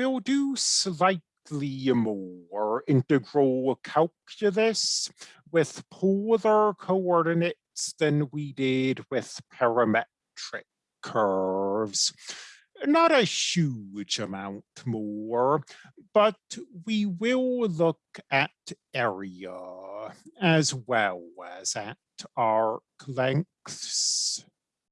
we'll do slightly more integral calculus with polar coordinates than we did with parametric curves. Not a huge amount more, but we will look at area as well as at arc lengths.